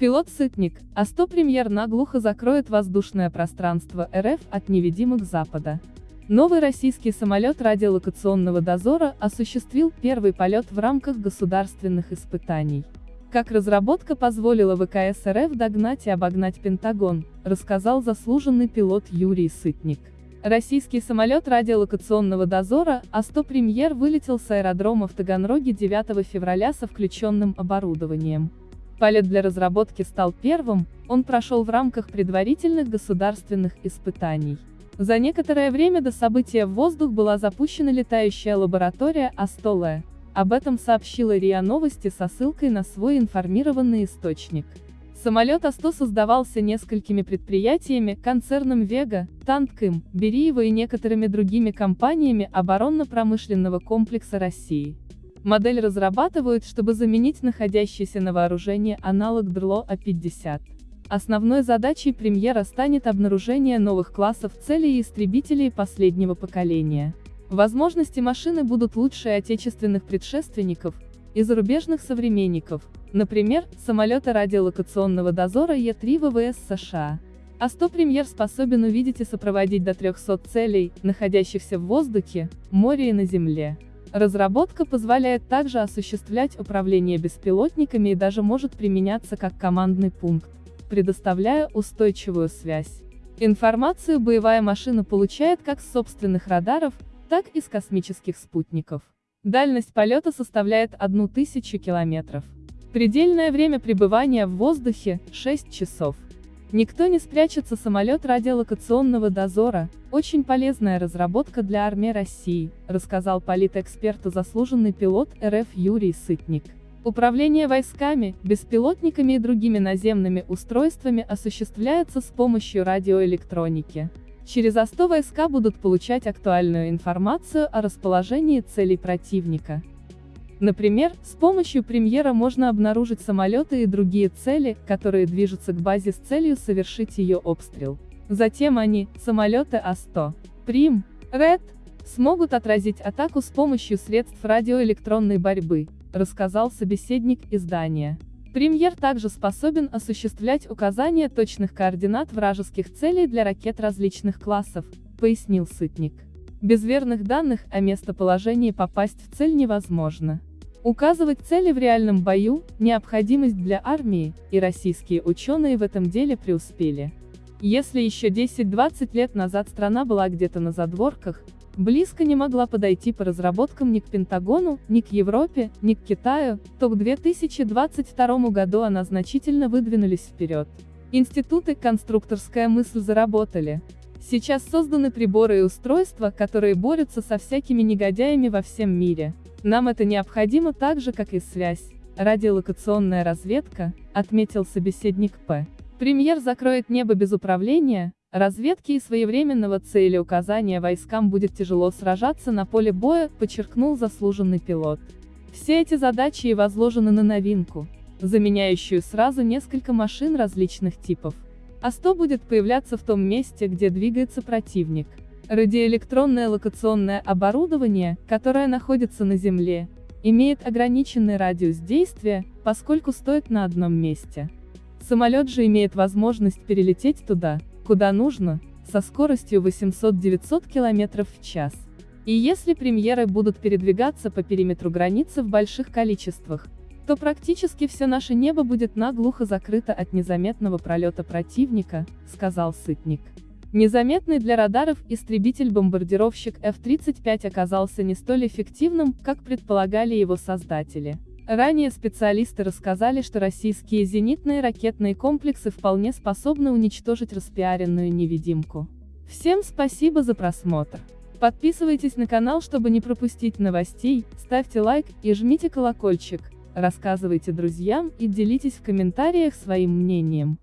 Пилот Сытник, А100 премьер наглухо закроет воздушное пространство РФ от невидимых Запада. Новый российский самолет радиолокационного дозора осуществил первый полет в рамках государственных испытаний. Как разработка позволила ВКС РФ догнать и обогнать Пентагон, рассказал заслуженный пилот Юрий Сытник. Российский самолет радиолокационного дозора А100 премьер вылетел с аэродрома в Таганроге 9 февраля со включенным оборудованием. Полет для разработки стал первым, он прошел в рамках предварительных государственных испытаний. За некоторое время до события в воздух была запущена летающая лаборатория Астоле. Об этом сообщила РИА Новости со ссылкой на свой информированный источник. Самолет А-100 создавался несколькими предприятиями, концерном Вега, Тантким, Бериева и некоторыми другими компаниями оборонно-промышленного комплекса России. Модель разрабатывают, чтобы заменить находящийся на вооружении аналог ДРЛО А-50. Основной задачей премьера станет обнаружение новых классов целей и истребителей последнего поколения. Возможности машины будут лучше отечественных предшественников и зарубежных современников, например, самолета радиолокационного дозора Е-3 ВВС США. А-100 премьер способен увидеть и сопроводить до 300 целей, находящихся в воздухе, море и на земле. Разработка позволяет также осуществлять управление беспилотниками и даже может применяться как командный пункт, предоставляя устойчивую связь. Информацию боевая машина получает как с собственных радаров, так и с космических спутников. Дальность полета составляет 1000 километров. Предельное время пребывания в воздухе – 6 часов. Никто не спрячется самолет радиолокационного дозора, очень полезная разработка для армии России, рассказал политэксперт и заслуженный пилот РФ Юрий Сытник. Управление войсками, беспилотниками и другими наземными устройствами осуществляется с помощью радиоэлектроники. Через АСТО войска будут получать актуальную информацию о расположении целей противника. Например, с помощью премьера можно обнаружить самолеты и другие цели, которые движутся к базе с целью совершить ее обстрел. Затем они, самолеты А-100, Прим, РЭД, смогут отразить атаку с помощью средств радиоэлектронной борьбы, рассказал собеседник издания. Премьер также способен осуществлять указание точных координат вражеских целей для ракет различных классов, пояснил Сытник. Без верных данных о местоположении попасть в цель невозможно. Указывать цели в реальном бою – необходимость для армии, и российские ученые в этом деле преуспели. Если еще 10-20 лет назад страна была где-то на задворках, близко не могла подойти по разработкам ни к Пентагону, ни к Европе, ни к Китаю, то к 2022 году она значительно выдвинулись вперед. Институты «Конструкторская мысль» заработали. Сейчас созданы приборы и устройства, которые борются со всякими негодяями во всем мире. Нам это необходимо так же, как и связь. Радиолокационная разведка, отметил собеседник П. Премьер закроет небо без управления, разведки и своевременного цели указания войскам будет тяжело сражаться на поле боя, подчеркнул заслуженный пилот. Все эти задачи и возложены на новинку, заменяющую сразу несколько машин различных типов. А-100 будет появляться в том месте, где двигается противник. Радиоэлектронное локационное оборудование, которое находится на Земле, имеет ограниченный радиус действия, поскольку стоит на одном месте. Самолет же имеет возможность перелететь туда, куда нужно, со скоростью 800-900 км в час. И если премьеры будут передвигаться по периметру границы в больших количествах, то практически все наше небо будет наглухо закрыто от незаметного пролета противника, сказал Сытник. Незаметный для радаров истребитель-бомбардировщик F-35 оказался не столь эффективным, как предполагали его создатели. Ранее специалисты рассказали, что российские зенитные ракетные комплексы вполне способны уничтожить распиаренную невидимку. Всем спасибо за просмотр. Подписывайтесь на канал, чтобы не пропустить новостей, ставьте лайк и жмите колокольчик, рассказывайте друзьям и делитесь в комментариях своим мнением.